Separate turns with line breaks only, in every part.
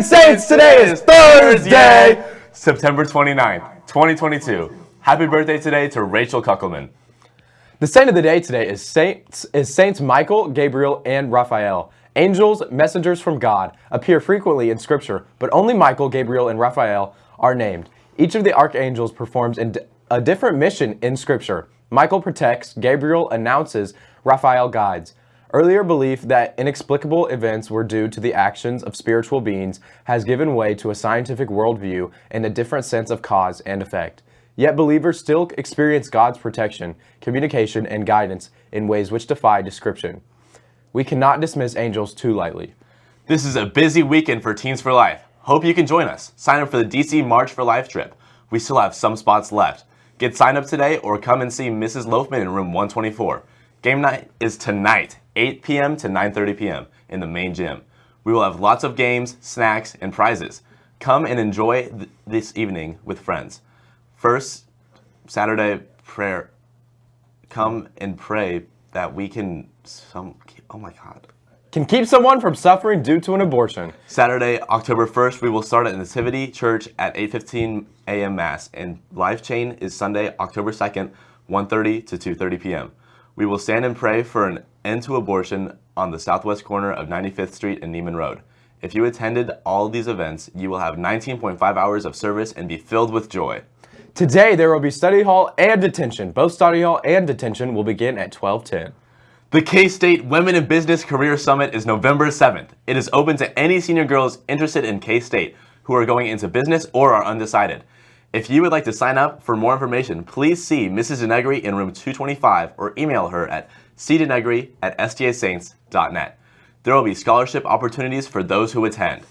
Saints. Today is Thursday, September 29th, 2022. Happy birthday today to Rachel Kuckelman.
The saint of the day today is Saints, is Saints Michael, Gabriel, and Raphael. Angels, messengers from God, appear frequently in Scripture, but only Michael, Gabriel, and Raphael are named. Each of the archangels performs a different mission in Scripture. Michael protects, Gabriel announces, Raphael guides. Earlier belief that inexplicable events were due to the actions of spiritual beings has given way to a scientific worldview and a different sense of cause and effect. Yet believers still experience God's protection, communication, and guidance in ways which defy description. We cannot dismiss angels too lightly.
This is a busy weekend for Teens for Life. Hope you can join us. Sign up for the DC March for Life trip. We still have some spots left. Get signed up today or come and see Mrs. Loafman in room 124. Game night is tonight, 8 p.m. to 9.30 p.m. in the main gym. We will have lots of games, snacks, and prizes. Come and enjoy th this evening with friends. First, Saturday prayer. Come and pray that we can, some, oh my God.
Can keep someone from suffering due to an abortion.
Saturday, October 1st, we will start at Nativity Church at 8.15 a.m. Mass. And Life Chain is Sunday, October 2nd, 1.30 to 2.30 p.m. We will stand and pray for an end to abortion on the southwest corner of 95th Street and Nieman Road. If you attended all these events, you will have 19.5 hours of service and be filled with joy.
Today, there will be study hall and detention. Both study hall and detention will begin at 1210.
The K-State Women in Business Career Summit is November 7th. It is open to any senior girls interested in K-State who are going into business or are undecided. If you would like to sign up for more information, please see Mrs. Denegri in room 225 or email her at cdenegri at stasaints.net. There will be scholarship opportunities for those who attend.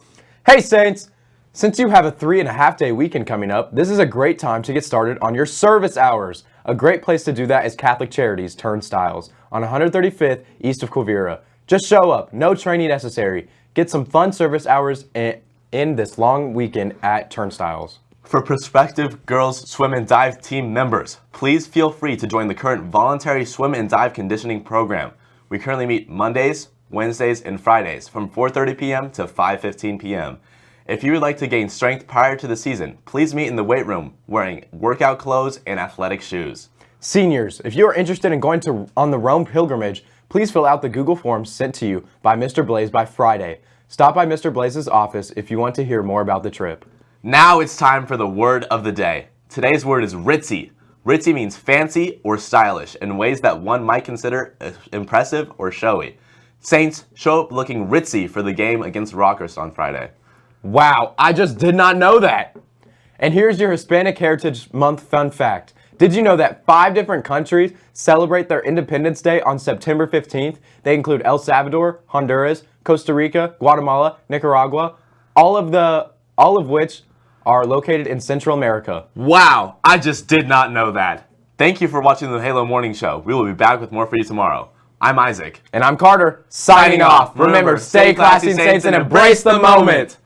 Hey Saints! Since you have a three and a half day weekend coming up, this is a great time to get started on your service hours. A great place to do that is Catholic Charities Turnstyles on 135th east of Quivira. Just show up, no training necessary. Get some fun service hours in this long weekend at Turnstyles.
For prospective girls swim and dive team members, please feel free to join the current voluntary swim and dive conditioning program. We currently meet Mondays, Wednesdays, and Fridays from 4.30 p.m. to 5.15 p.m. If you would like to gain strength prior to the season, please meet in the weight room wearing workout clothes and athletic shoes.
Seniors, if you are interested in going to on the Rome pilgrimage, please fill out the Google form sent to you by Mr. Blaze by Friday. Stop by Mr. Blaze's office if you want to hear more about the trip.
Now it's time for the word of the day. Today's word is ritzy. Ritzy means fancy or stylish in ways that one might consider impressive or showy. Saints show up looking ritzy for the game against Rockhurst on Friday.
Wow, I just did not know that. And here's your Hispanic Heritage Month fun fact. Did you know that five different countries celebrate their Independence Day on September 15th? They include El Salvador, Honduras, Costa Rica, Guatemala, Nicaragua, all of the all of which are located in Central America.
Wow, I just did not know that. Thank you for watching the Halo Morning Show. We will be back with more for you tomorrow. I'm Isaac.
And I'm Carter. Signing off. Remember, stay classy, Saints, and embrace the moment.